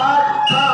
God.